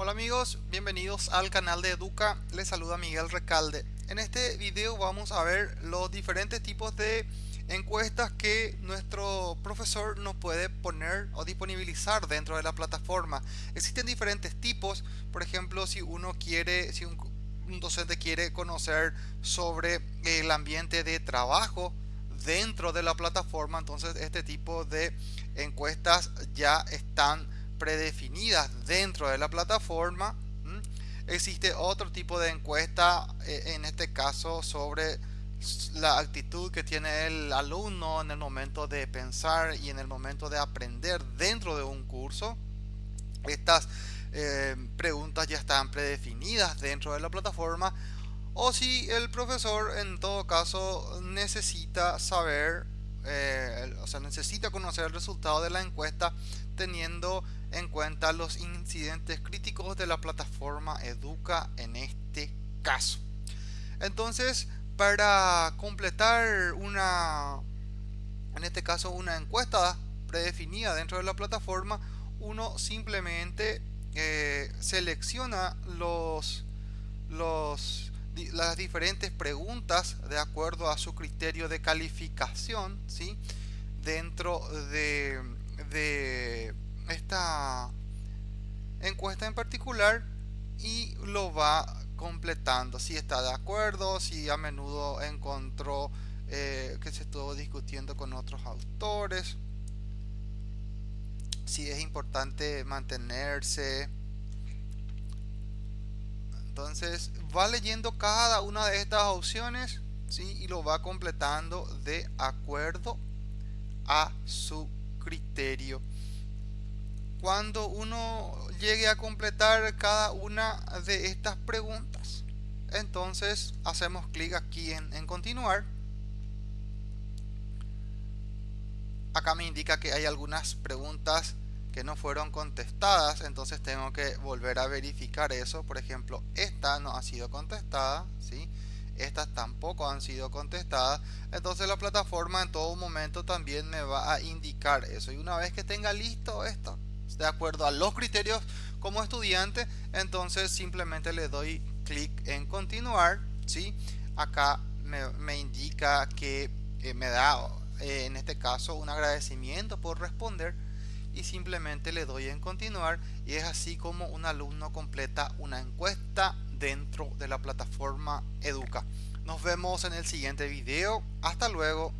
Hola amigos, bienvenidos al canal de Educa, les saluda Miguel Recalde. En este video vamos a ver los diferentes tipos de encuestas que nuestro profesor nos puede poner o disponibilizar dentro de la plataforma. Existen diferentes tipos, por ejemplo si uno quiere, si un, un docente quiere conocer sobre el ambiente de trabajo dentro de la plataforma, entonces este tipo de encuestas ya están predefinidas dentro de la plataforma. Existe otro tipo de encuesta, eh, en este caso sobre la actitud que tiene el alumno en el momento de pensar y en el momento de aprender dentro de un curso. Estas eh, preguntas ya están predefinidas dentro de la plataforma o si el profesor en todo caso necesita saber eh, o sea necesita conocer el resultado de la encuesta teniendo en cuenta los incidentes críticos de la plataforma Educa en este caso. Entonces, para completar una, en este caso, una encuesta predefinida dentro de la plataforma, uno simplemente eh, selecciona los, los, las diferentes preguntas de acuerdo a su criterio de calificación, ¿sí? Dentro de, de esta encuesta en particular y lo va completando si está de acuerdo si a menudo encontró eh, que se estuvo discutiendo con otros autores si es importante mantenerse entonces va leyendo cada una de estas opciones ¿sí? y lo va completando de acuerdo a su criterio cuando uno llegue a completar cada una de estas preguntas entonces hacemos clic aquí en, en, continuar acá me indica que hay algunas preguntas que no fueron contestadas entonces tengo que volver a verificar eso por ejemplo esta no ha sido contestada ¿sí? estas tampoco han sido contestadas entonces la plataforma en todo momento también me va a indicar eso y una vez que tenga listo esto de acuerdo a los criterios como estudiante entonces simplemente le doy clic en continuar ¿sí? acá me, indica que eh, me da eh, en este caso un agradecimiento por responder y simplemente le doy en continuar y es así como un alumno completa una encuesta dentro de la plataforma Educa. Nos vemos en el siguiente video. Hasta luego.